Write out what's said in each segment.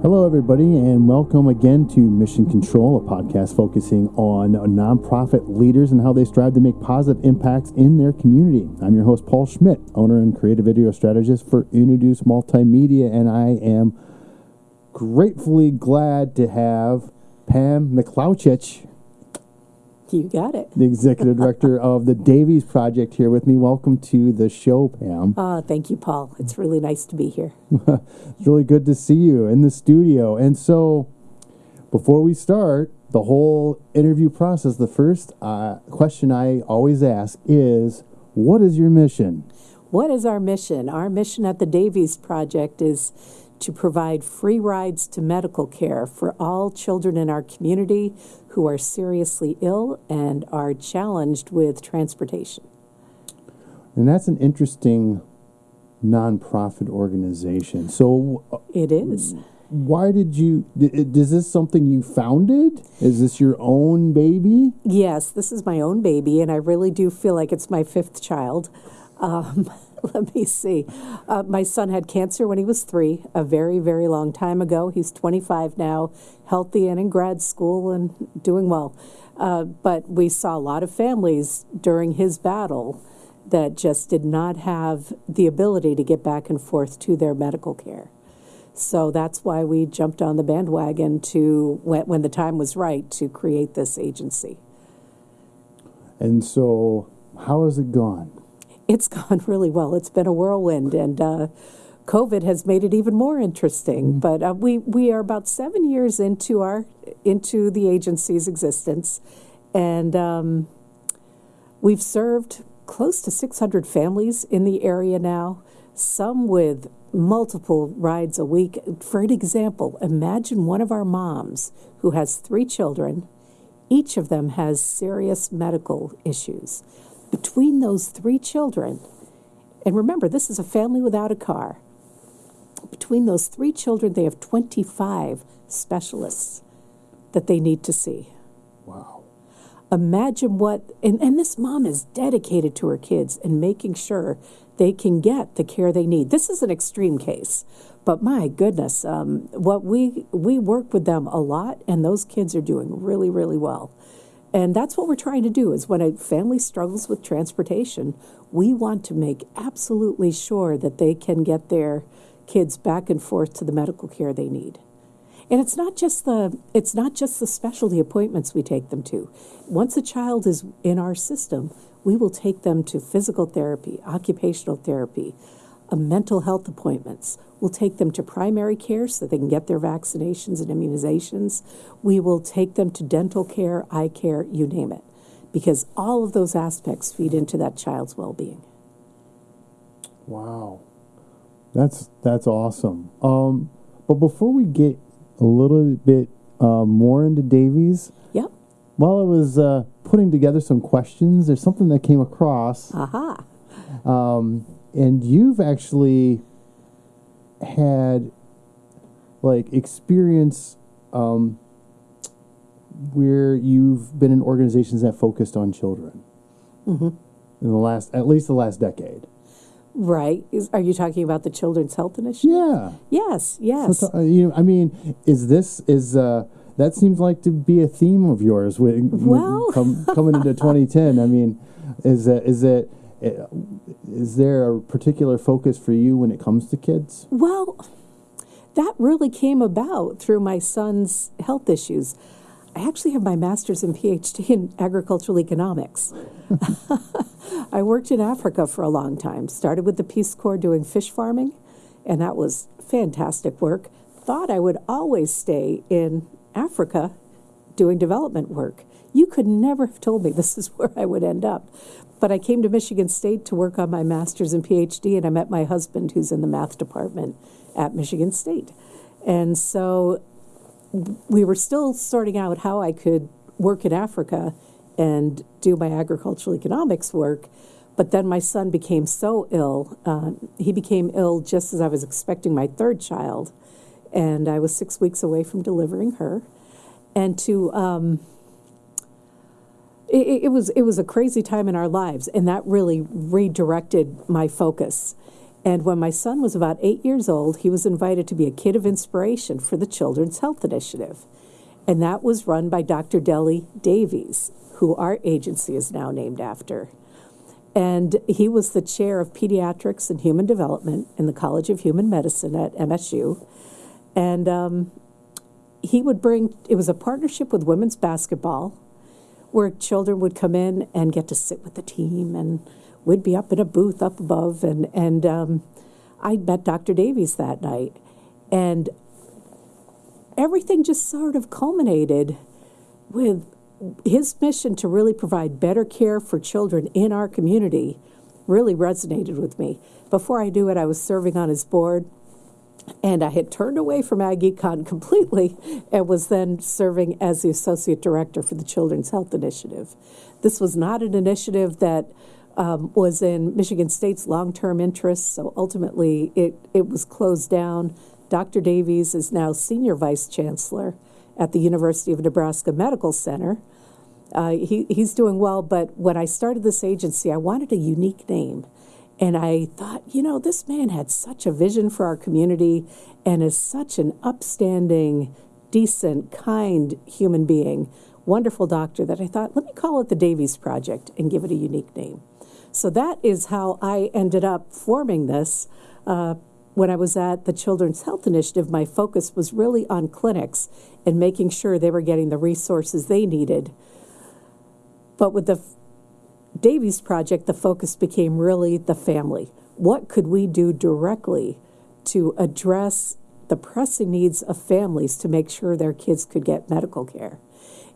Hello, everybody, and welcome again to Mission Control, a podcast focusing on nonprofit leaders and how they strive to make positive impacts in their community. I'm your host, Paul Schmidt, owner and creative video strategist for Introduce Multimedia, and I am gratefully glad to have Pam McLauchich you got it. The executive director of the Davies Project here with me. Welcome to the show, Pam. Uh, thank you, Paul. It's really nice to be here. it's really good to see you in the studio. And so, before we start the whole interview process, the first uh, question I always ask is What is your mission? What is our mission? Our mission at the Davies Project is to provide free rides to medical care for all children in our community who are seriously ill and are challenged with transportation. And that's an interesting nonprofit organization. So uh, it is. Why did you? Is this something you founded? Is this your own baby? Yes, this is my own baby, and I really do feel like it's my fifth child. Um, let me see. Uh, my son had cancer when he was three, a very, very long time ago. He's 25 now, healthy and in grad school and doing well. Uh, but we saw a lot of families during his battle that just did not have the ability to get back and forth to their medical care. So that's why we jumped on the bandwagon to, when, when the time was right, to create this agency. And so, how has it gone? It's gone really well. It's been a whirlwind, and uh, COVID has made it even more interesting. Mm-hmm. But uh, we we are about seven years into our into the agency's existence, and um, we've served close to 600 families in the area now. Some with multiple rides a week. For an example, imagine one of our moms who has three children. Each of them has serious medical issues between those three children, and remember, this is a family without a car. Between those three children, they have 25 specialists that they need to see. Wow. Imagine what, and, and this mom is dedicated to her kids and making sure they can get the care they need. This is an extreme case, but my goodness, um, what we we work with them a lot, and those kids are doing really, really well. And that's what we're trying to do is when a family struggles with transportation, we want to make absolutely sure that they can get their kids back and forth to the medical care they need. And it's not just the it's not just the specialty appointments we take them to. Once a child is in our system, we will take them to physical therapy, occupational therapy, mental health appointments. We'll take them to primary care so they can get their vaccinations and immunizations. We will take them to dental care, eye care, you name it, because all of those aspects feed into that child's well being. Wow. That's that's awesome. Um, but before we get a little bit uh, more into Davies, yep. While I was uh, putting together some questions, there's something that came across. Aha. Um, and you've actually had like experience um, where you've been in organizations that focused on children. Mm-hmm. in the last at least the last decade. Right. Is, are you talking about the children's health initiative? Yeah. Yes yes. so, uh, you know, i mean is this is uh, that seems like to be a theme of yours with, well com, coming into 2010 i mean is that is it is there a particular focus for you when it comes to kids? Well, that really came about through my son's health issues. I actually have my master's and PhD in agricultural economics. I worked in Africa for a long time, started with the Peace Corps doing fish farming, and that was fantastic work. Thought I would always stay in Africa doing development work. You could never have told me this is where I would end up. But I came to Michigan State to work on my master's and PhD, and I met my husband, who's in the math department at Michigan State. And so we were still sorting out how I could work in Africa and do my agricultural economics work. But then my son became so ill. Uh, he became ill just as I was expecting my third child, and I was six weeks away from delivering her. And to um, it, it was it was a crazy time in our lives, and that really redirected my focus. And when my son was about eight years old, he was invited to be a kid of inspiration for the Children's Health Initiative. And that was run by Dr. Dele Davies, who our agency is now named after. And he was the chair of pediatrics and human development in the College of Human Medicine at MSU. And um, he would bring, it was a partnership with women's basketball where children would come in and get to sit with the team and we'd be up in a booth up above and and um, I met Dr. Davies that night and everything just sort of culminated with his mission to really provide better care for children in our community really resonated with me. Before I knew it, I was serving on his board and I had turned away from AgEcon completely and was then serving as the associate director for the Children's Health Initiative. This was not an initiative that um, was in Michigan State's long term interests, so ultimately it, it was closed down. Dr. Davies is now senior vice chancellor at the University of Nebraska Medical Center. Uh, he, he's doing well, but when I started this agency, I wanted a unique name. And I thought, you know, this man had such a vision for our community and is such an upstanding, decent, kind human being, wonderful doctor that I thought, let me call it the Davies Project and give it a unique name. So that is how I ended up forming this. Uh, when I was at the Children's Health Initiative, my focus was really on clinics and making sure they were getting the resources they needed. But with the Davies project, the focus became really the family. What could we do directly to address the pressing needs of families to make sure their kids could get medical care?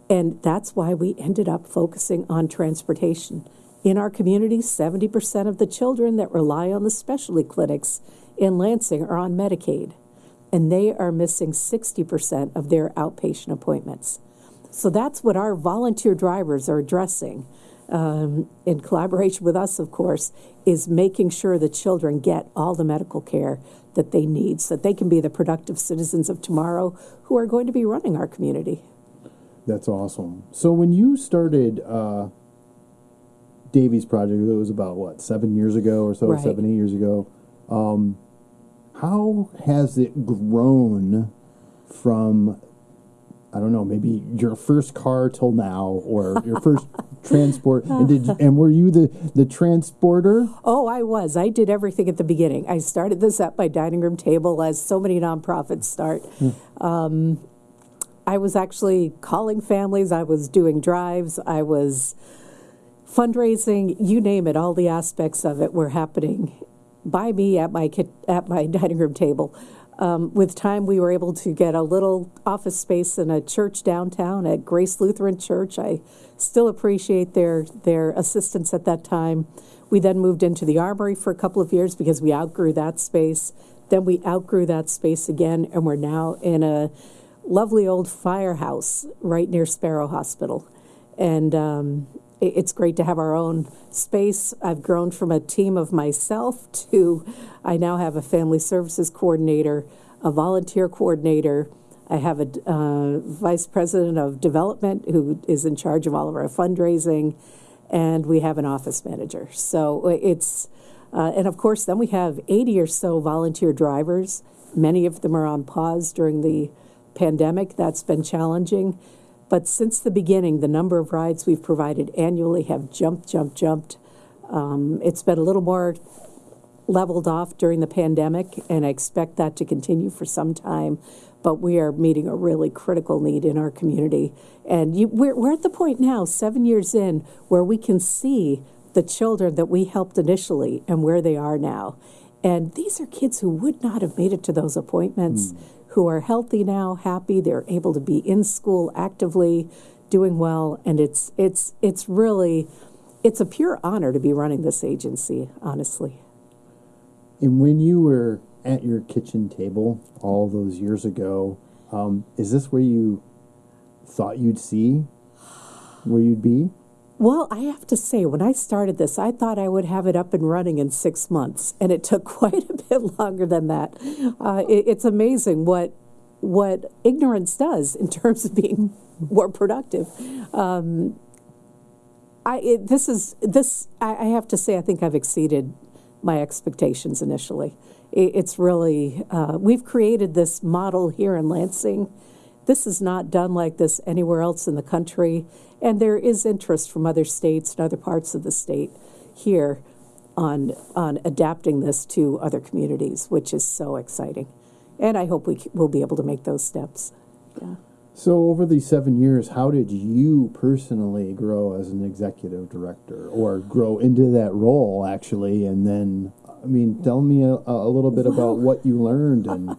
And that's why we ended up focusing on transportation. In our community, 70% of the children that rely on the specialty clinics in Lansing are on Medicaid, and they are missing 60% of their outpatient appointments. So that's what our volunteer drivers are addressing um, in collaboration with us, of course, is making sure the children get all the medical care that they need so that they can be the productive citizens of tomorrow who are going to be running our community. That's awesome. So when you started uh, Davies Project, it was about what seven years ago or so, Right. seven eight years ago. Um, how has it grown from I don't know, maybe your first car till now, or your first transport? And did and were you the the transporter? Oh, I was. I did everything at the beginning. I started this at my dining room table, as so many nonprofits start. Um, I was actually calling families. I was doing drives. I was fundraising. You name it. All the aspects of it were happening by me at my at my dining room table. Um, with time, we were able to get a little office space in a church downtown at Grace Lutheran Church. I still appreciate their their assistance at that time. We then moved into the Armory for a couple of years because we outgrew that space. Then we outgrew that space again, and we're now in a lovely old firehouse right near Sparrow Hospital. And um, it's great to have our own space. I've grown from a team of myself to I now have a family services coordinator, a volunteer coordinator. I have a uh, vice president of development who is in charge of all of our fundraising, and we have an office manager. So it's, uh, and of course, then we have 80 or so volunteer drivers. Many of them are on pause during the pandemic. That's been challenging. But since the beginning, the number of rides we've provided annually have jumped, jumped, jumped. Um, it's been a little more leveled off during the pandemic, and I expect that to continue for some time. But we are meeting a really critical need in our community. And you, we're, we're at the point now, seven years in, where we can see the children that we helped initially and where they are now. And these are kids who would not have made it to those appointments, who are healthy now, happy, they're able to be in school actively, doing well, and it's it's it's really it's a pure honor to be running this agency, honestly. And when you were at your kitchen table all those years ago, um, is this where you thought you'd see where you'd be? Well, I have to say, when I started this, I thought I would have it up and running in six months, and it took quite a bit longer than that. Uh, it, it's amazing what what ignorance does in terms of being more productive. Um, I it, this is this I, I have to say I think I've exceeded my expectations initially. It, it's really, uh, we've created this model here in Lansing. This is not done like this anywhere else in the country, and there is interest from other states and other parts of the state here on on adapting this to other communities, which is so exciting. And I hope we c- will be able to make those steps. Yeah. So, over these seven years, how did you personally grow as an executive director or grow into that role, actually? And then, I mean, tell me a, a little bit about what you learned. And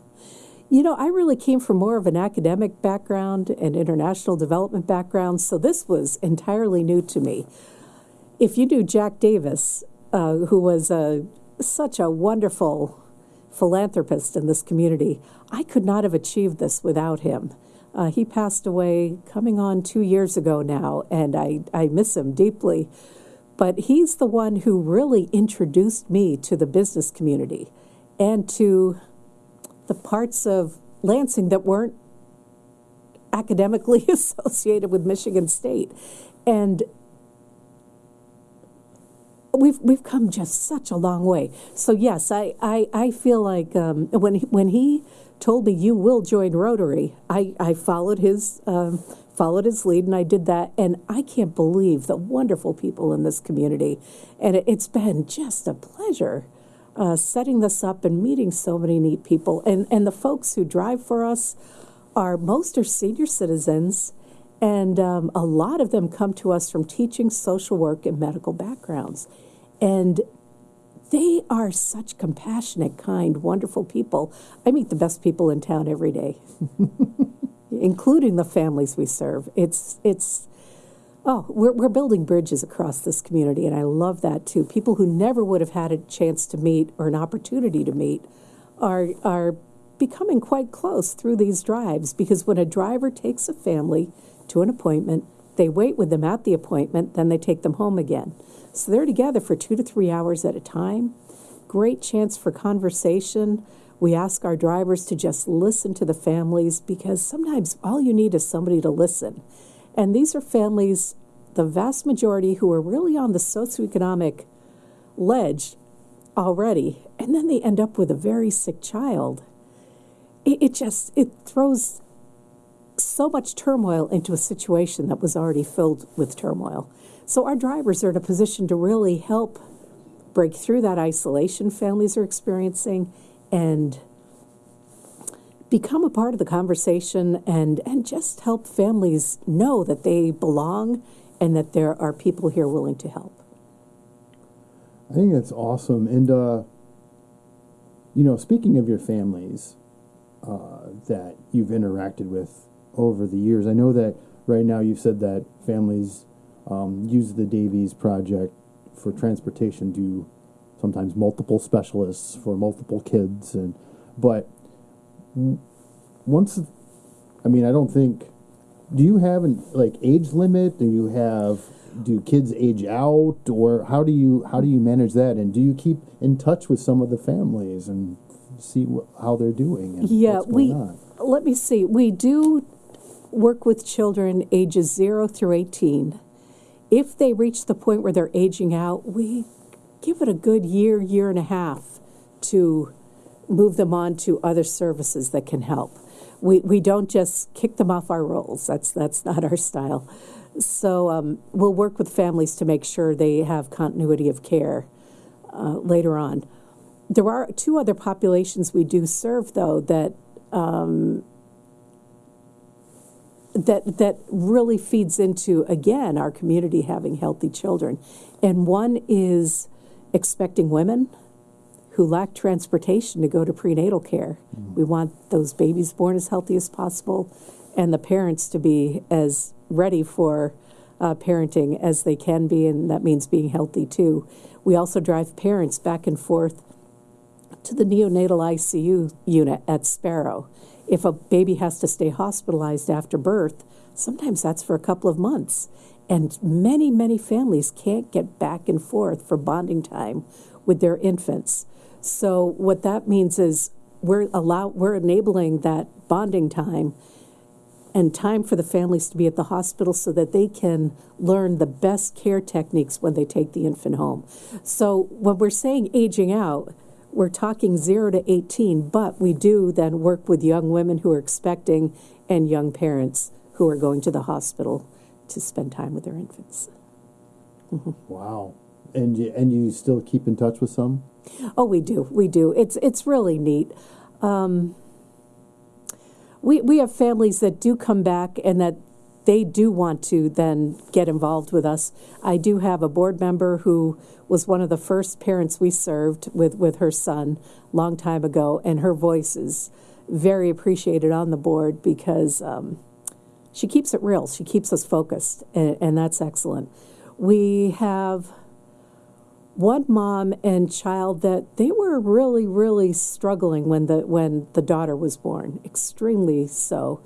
You know, I really came from more of an academic background and international development background, so this was entirely new to me. If you knew Jack Davis, uh, who was a, such a wonderful philanthropist in this community, I could not have achieved this without him. Uh, he passed away coming on two years ago now, and I, I miss him deeply. But he's the one who really introduced me to the business community and to the parts of Lansing that weren't academically associated with Michigan State. And we've we've come just such a long way. So yes, I I, I feel like um, when he, when he told me you will join Rotary, I I followed his. Um, followed his lead and I did that and I can't believe the wonderful people in this community and it, it's been just a pleasure uh, setting this up and meeting so many neat people and and the folks who drive for us are most are senior citizens and um, a lot of them come to us from teaching social work and medical backgrounds and they are such compassionate, kind, wonderful people. I meet the best people in town every day, including the families we serve. It's it's oh, we're we're building bridges across this community, and I love that too. People who never would have had a chance to meet or an opportunity to meet are are becoming quite close through these drives because when a driver takes a family to an appointment, they wait with them at the appointment, then they take them home again. So they're together for two to three hours at a time. Great chance for conversation. We ask our drivers to just listen to the families because sometimes all you need is somebody to listen. And these are families, the vast majority, who are really on the socioeconomic ledge already, and then they end up with a very sick child. It, it just it throws so much turmoil into a situation that was already filled with turmoil. So our drivers are in a position to really help break through that isolation families are experiencing and become a part of the conversation and, and just help families know that they belong and that there are people here willing to help. I think that's awesome. And, uh, you know, speaking of your families uh, that you've interacted with over the years, I know that right now you've said that families um, use the Davies project for transportation to sometimes multiple specialists for multiple kids. And, but once, I mean, I don't think, do you have an like age limit? Do you have, do kids age out or how do you, how do you manage that? And do you keep in touch with some of the families and see wh- how they're doing and Yeah, we, on? let me see, we do work with children ages zero through 18. If they reach the point where they're aging out, we give it a good year, year and a half to move them on to other services that can help. We, we don't just kick them off our rolls. That's, that's not our style. So um, we'll work with families to make sure they have continuity of care uh, later on. There are two other populations we do serve, though, that that that really feeds into again our community having healthy children and one is expecting women who lack transportation to go to prenatal care we want those babies born as healthy as possible and the parents to be as ready for uh, parenting as they can be and that means being healthy too we also drive parents back and forth to the neonatal ICU unit at Sparrow. If a baby has to stay hospitalized after birth, sometimes that's for a couple of months. And many, many families can't get back and forth for bonding time with their infants. So what that means is we're allow we're enabling that bonding time and time for the families to be at the hospital so that they can learn the best care techniques when they take the infant home. So when we're saying aging out, we're talking 0 to 18, but we do then work with young women who are expecting and young parents who are going to the hospital to spend time with their infants. Mm-hmm. Wow. And you, and you still keep in touch with some? Oh, we do. We do. It's it's really neat. Um, we we have families that do come back and that they do want to then get involved with us. I do have a board member who was one of the first parents we served with with her son long time ago, and her voice is very appreciated on the board because um, she keeps it real. She keeps us focused, and, and that's excellent. We have one mom and child that they were really really struggling when the when the daughter was born extremely so.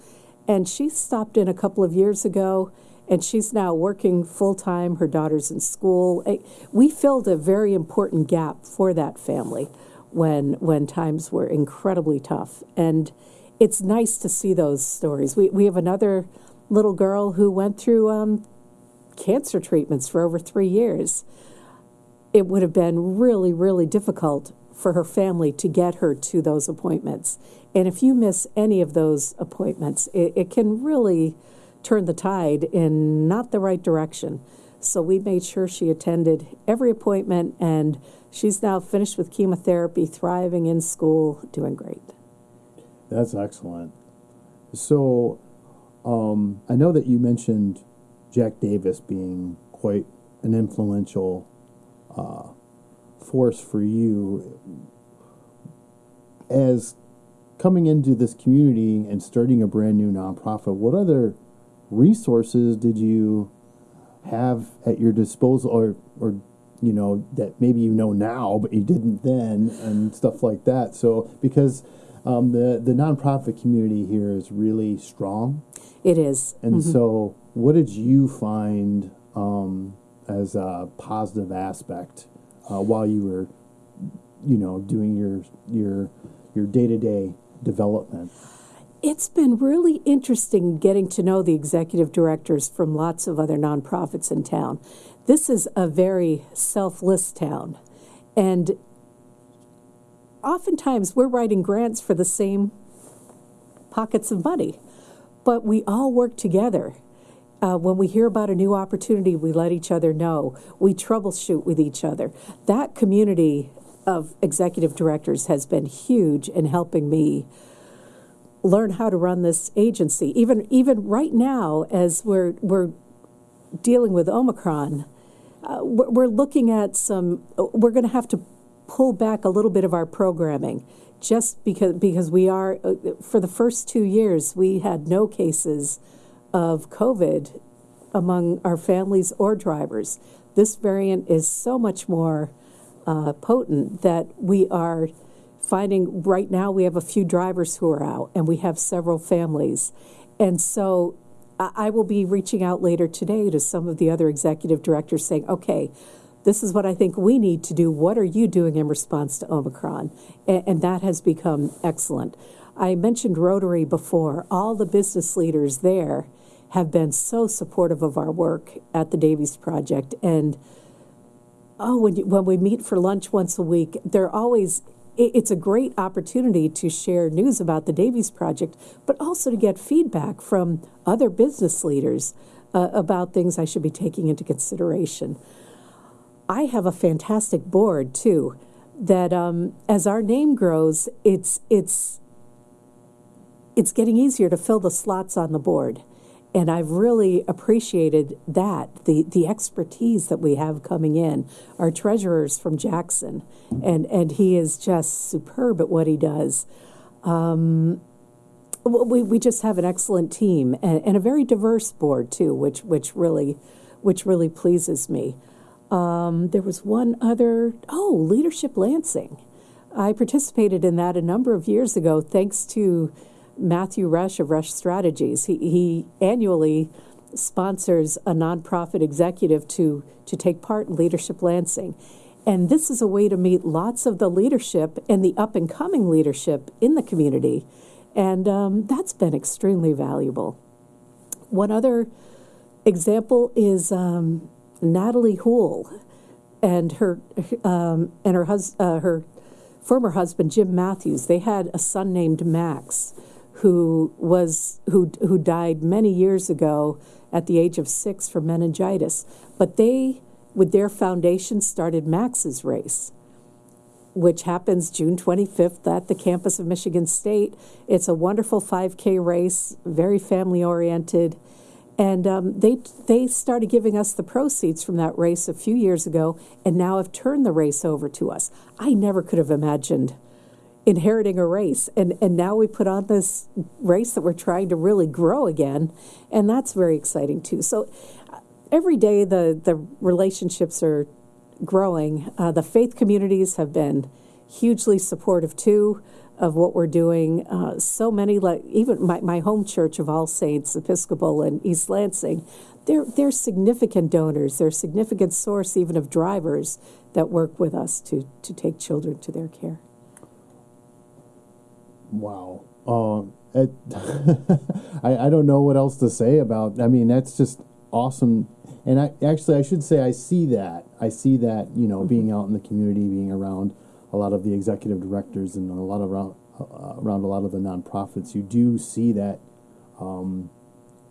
And she stopped in a couple of years ago and she's now working full time her daughter's in school. We filled a very important gap for that family when when times were incredibly tough. And it's nice to see those stories. We we have another little girl who went through um, cancer treatments for over three years it would have been really, really difficult for her family to get her to those appointments. And if you miss any of those appointments, it, it can really turn the tide in not the right direction. So we made sure she attended every appointment, and she's now finished with chemotherapy, thriving in school, doing great. That's excellent. So, um, I know that you mentioned Jack Davis being quite an influential uh, force for you. As coming into this community and starting a brand new nonprofit, what other resources did you have at your disposal, or, or you know that maybe you know now but you didn't then, and stuff like that? So, because um, the the nonprofit community here is really strong, It is. and so what did you find um, as a positive aspect uh, while you were, you know, doing your your your day to day development? It's been really interesting getting to know the executive directors from lots of other nonprofits in town. This is a very selfless town. And oftentimes we're writing grants for the same pockets of money, but we all work together. Uh, when we hear about a new opportunity, we let each other know. We troubleshoot with each other. That community of executive directors has been huge in helping me learn how to run this agency. Even even right now, as we're we're dealing with Omicron, uh, we're, looking at some. We're going to have to pull back a little bit of our programming, just because because we are uh, for the first two years we had no cases of COVID among our families or drivers. This variant is so much more uh, potent that we are finding right now we have a few drivers who are out and we have several families. And so I will be reaching out later today to some of the other executive directors saying, okay, this is what I think we need to do. What are you doing in response to Omicron? And, and that has become excellent. I mentioned Rotary before. All the business leaders there have been so supportive of our work at the Davies Project. And oh, when, you, when we meet for lunch once a week, they're always, it, it's a great opportunity to share news about the Davies Project, but also to get feedback from other business leaders uh, about things I should be taking into consideration. I have a fantastic board too. That um, as our name grows, it's it's it's getting easier to fill the slots on the board. And I've really appreciated that, the, the expertise that we have coming in. Our treasurer's from Jackson, and, and he is just superb at what he does. Um, we, we just have an excellent team and, and a very diverse board too, which, which really which really pleases me. Um, there was one other, oh, Leadership Lansing. I participated in that a number of years ago thanks to Matthew Rush of Rush Strategies. He, he annually sponsors a nonprofit executive to, to take part in Leadership Lansing. And this is a way to meet lots of the leadership and the up and coming leadership in the community. And um, that's been extremely valuable. One other example is um, Natalie Houle and her um, and her hus- uh, her former husband Jim Matthews. They had a son named Max, who was who who died many years ago at the age of six from meningitis. But they, with their foundation, started Max's Race, which happens June 25th at the campus of Michigan State. It's a wonderful 5K race, very family oriented. And um, they they started giving us the proceeds from that race a few years ago, and now have turned the race over to us. I never could have imagined inheriting a race, and and now we put on this race that we're trying to really grow again, and that's very exciting too. So uh, every day the the relationships are growing. Uh, the faith communities have been hugely supportive too of what we're doing. Uh, so many, like even my, my home church of All Saints Episcopal in East Lansing, they're, they're significant donors. They're a significant source even of drivers that work with us to, to take children to their care. Wow. Um, it, I, I don't know what else to say about. I mean, that's just awesome. And I actually, I should say, I see that. I see that. You know, being out in the community, being around a lot of the executive directors and a lot of around, uh, around a lot of the nonprofits, you do see that um,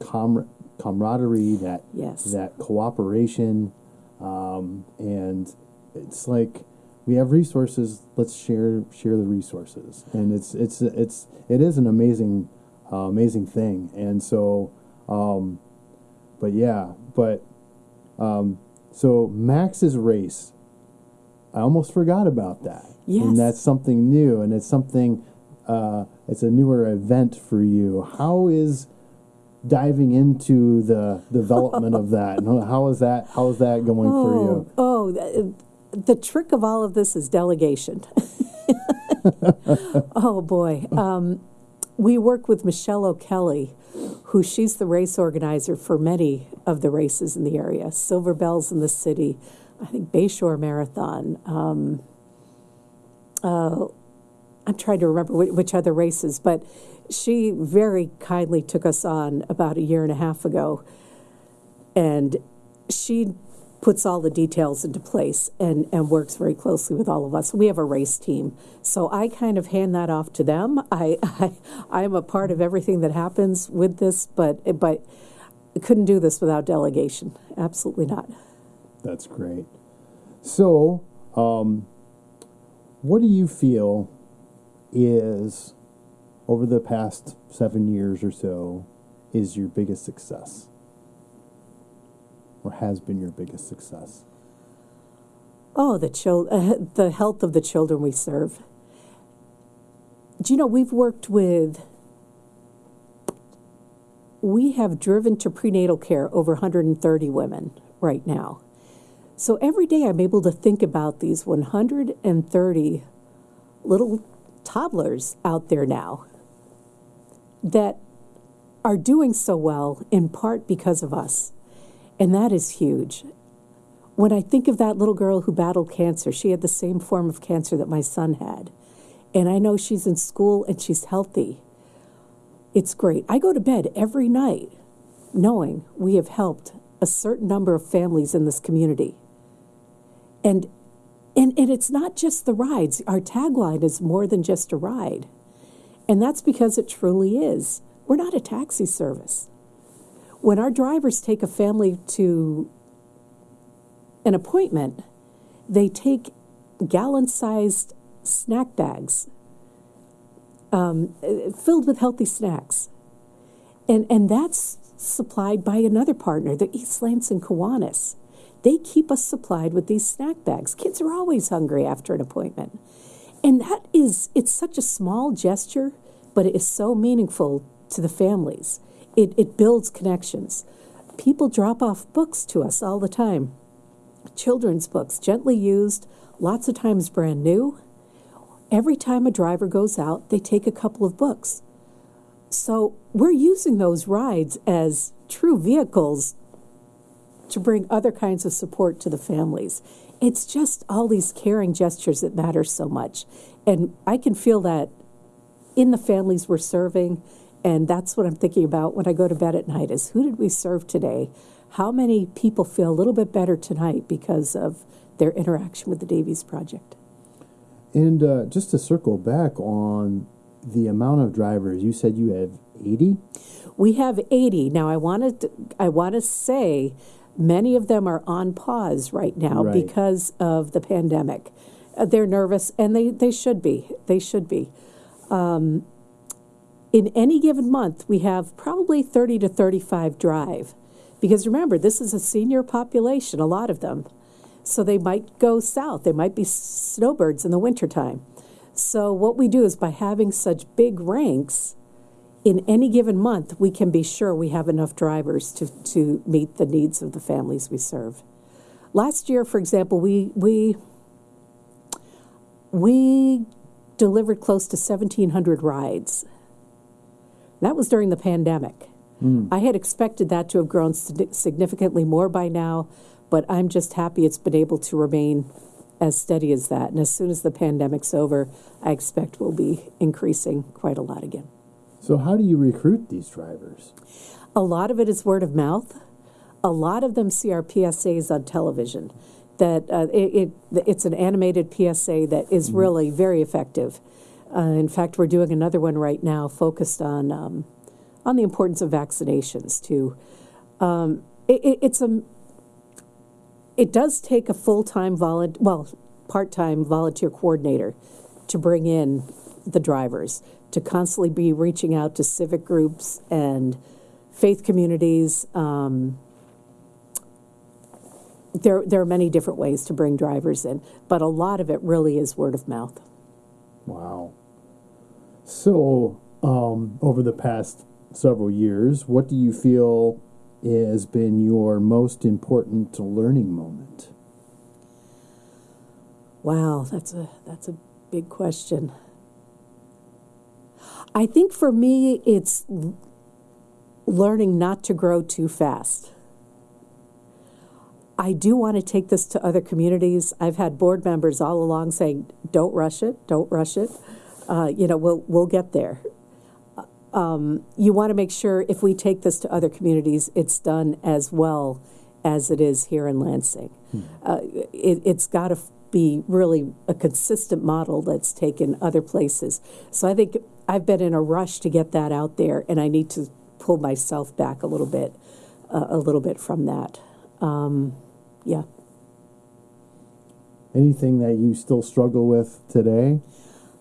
com- camaraderie, that Yes. that cooperation, um, and it's like we have resources. Let's share share the resources, and it's it's it's it is an amazing uh, amazing thing. And so, um, but yeah, but um, so Max's race. I almost forgot about that. Yes. And that's something new, and it's something. Uh, it's a newer event for you. How is diving into the development of that? How is that? How is that going for you? Oh, the, trick of all of this is delegation. oh boy. Um, we work with Michelle O'Kelly, who she's the race organizer for many of the races in the area. Silver Bells in the city, I think Bayshore Marathon. Um, uh, I'm trying to remember which other races, but she very kindly took us on about a year and a half ago and she puts all the details into place and, and works very closely with all of us. We have a race team, so I kind of hand that off to them. I, I I'm a part of everything that happens with this, but but I couldn't do this without delegation. Absolutely not. That's great. So, um, what do you feel is over the past seven years or so is your biggest success, or has been your biggest success? Oh, the chil- uh, the health of the children we serve. Do you know we've worked with we have driven to prenatal care over 130 women right now. So every day I'm able to think about these 130 little toddlers out there now that are doing so well in part because of us. And that is huge. When I think of that little girl who battled cancer, she had the same form of cancer that my son had. And I know she's in school and she's healthy. It's great. I go to bed every night knowing we have helped a certain number of families in this community. And and, and it's not just the rides. Our tagline is more than just a ride. And that's because it truly is. We're not a taxi service. When our drivers take a family to an appointment, they take gallon sized snack bags um, filled with healthy snacks. And, and that's supplied by another partner, the East Lansing Kiwanis. They keep us supplied with these snack bags. Kids are always hungry after an appointment. And that is, it's such a small gesture, but it is so meaningful to the families. It, it builds connections. People drop off books to us all the time children's books, gently used, lots of times brand new. Every time a driver goes out, they take a couple of books. So we're using those rides as true vehicles to bring other kinds of support to the families. It's just all these caring gestures that matter so much. And I can feel that in the families we're serving and that's what I'm thinking about when I go to bed at night is who did we serve today? How many people feel a little bit better tonight because of their interaction with the Davies Project? And uh, just to circle back on the amount of drivers, you said you have 80? We have 80. Now I wanted to, I want to say many of them are on pause right now Right. because of the pandemic. Uh, they're nervous and they, they should be. They should be. Um, in any given month, we have probably 30 to 35 drive. Because remember, this is a senior population, a lot of them. So they might go south. They might be snowbirds in the wintertime. So what we do is by having such big ranks, in any given month, we can be sure we have enough drivers to, to meet the needs of the families we serve. Last year, for example, we we we delivered close to 1,700 rides. That was during the pandemic. I had expected that to have grown significantly more by now, but I'm just happy it's been able to remain as steady as that. And as soon as the pandemic's over, I expect we'll be increasing quite a lot again. So, how do you recruit these drivers? A lot of it is word of mouth. A lot of them see our PSAs on television. That uh, it, it it's an animated PSA that is really very effective. Uh, in fact, we're doing another one right now focused on um, on the importance of vaccinations too. Um, it, it, it's a it does take a full time volunteer, well, part time volunteer coordinator to bring in the drivers, to constantly be reaching out to civic groups and faith communities. Um, there, there are many different ways to bring drivers in, but a lot of it really is word of mouth. Wow. So, um, over the past several years, what do you feel has been your most important learning moment? Wow, that's a that's a big question. I think for me, it's learning not to grow too fast. I do want to take this to other communities. I've had board members all along saying, "Don't rush it, don't rush it." Uh, you know, we'll we'll get there. Um, you want to make sure if we take this to other communities, it's done as well as it is here in Lansing. Uh, it, it's got to be really a consistent model that's taken other places. So I think I've been in a rush to get that out there, and I need to pull myself back a little bit, uh, a little bit from that. Um, yeah. Anything that you still struggle with today?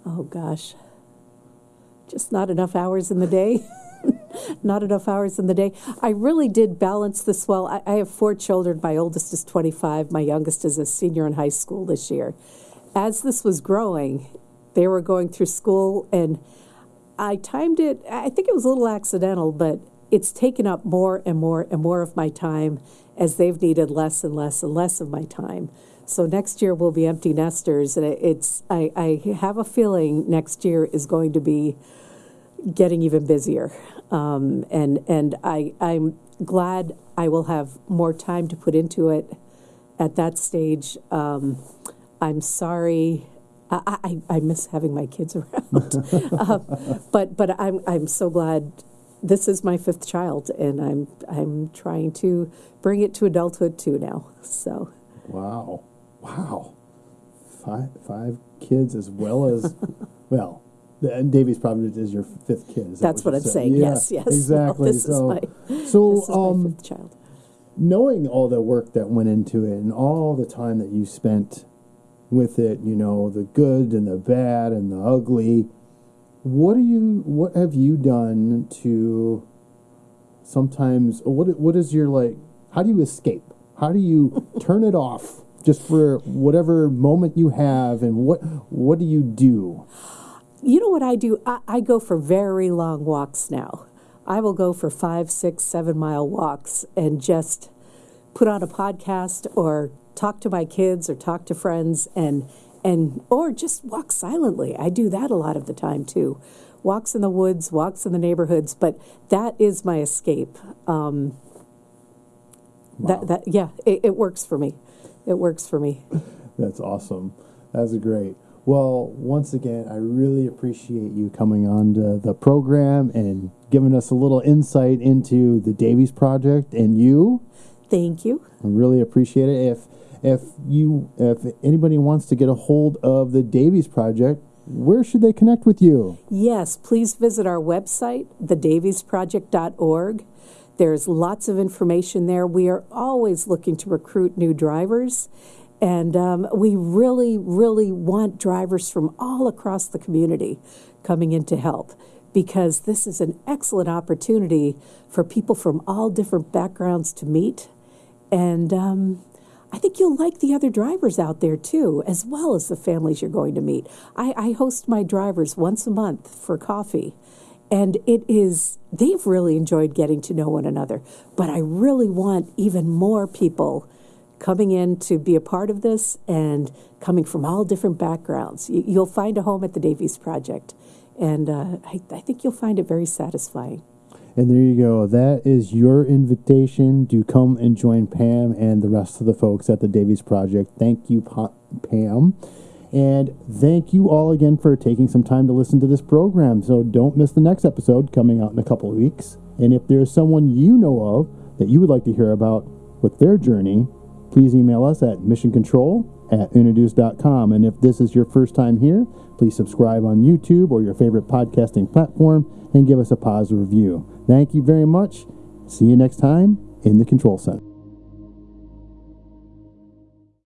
Oh gosh. Just not enough hours in the day. not enough hours in the day. I really did balance this well. I, I have four children. My oldest is 25. My youngest is a senior in high school this year. As this was growing, they were going through school, and I timed it. I think it was a little accidental, but it's taken up more and more and more of my time as they've needed less and less and less of my time. So next year will be empty nesters, and it's. I, I have a feeling next year is going to be getting even busier, um, and and I I'm glad I will have more time to put into it at that stage. Um, I'm sorry. I, I, I miss having my kids around, uh, but but I'm I'm so glad this is my fifth child, and I'm I'm trying to bring it to adulthood too now. So Wow. Wow. Five five kids as well as well. And Davies probably is your fifth kid. That that's what you're I'm saying. Yeah, Yes, yes. No, Exactly. this so, is my so this is um, my fifth child. knowing all the work that went into it and all the time that you spent with it, you know, the good and the bad and the ugly, what do you what have you done to sometimes what what is your like how do you escape? How do you turn it off just for whatever moment you have and what what do you do? You know what I do? I, I go for very long walks now. I will go for five, six, seven mile walks and just put on a podcast or talk to my kids or talk to friends and and or just walk silently. I do that a lot of the time too. Walks in the woods, walks in the neighborhoods, but that is my escape. Um, That that yeah, it, it works for me. It works for me. That's awesome. That's great. Well, once again, I really appreciate you coming on to the program and giving us a little insight into the Davies Project and you. Thank you. I really appreciate it. If if you if anybody wants to get a hold of the Davies Project, where should they connect with you? Yes, please visit our website, thedaviesproject.org. There's lots of information there. We are always looking to recruit new drivers, and um, we really, really want drivers from all across the community coming in to help because this is an excellent opportunity for people from all different backgrounds to meet. And um, I think you'll like the other drivers out there too, as well as the families you're going to meet. I, I host my drivers once a month for coffee. And it is, they've really enjoyed getting to know one another. But I really want even more people coming in to be a part of this and coming from all different backgrounds. You, you'll find a home at the Davies Project, and uh, I, I think you'll find it very satisfying. And there you go. That is your invitation to come and join Pam and the rest of the folks at the Davies Project. Thank you, Pa- Pam. And thank you all again for taking some time to listen to this program. So don't miss the next episode coming out in a couple of weeks. And if there's someone you know of that you would like to hear about with their journey, please email us at missioncontrol at introduce.com. And if this is your first time here, please subscribe on YouTube or your favorite podcasting platform and give us a positive review. Thank you very much. See you next time in the Control Center.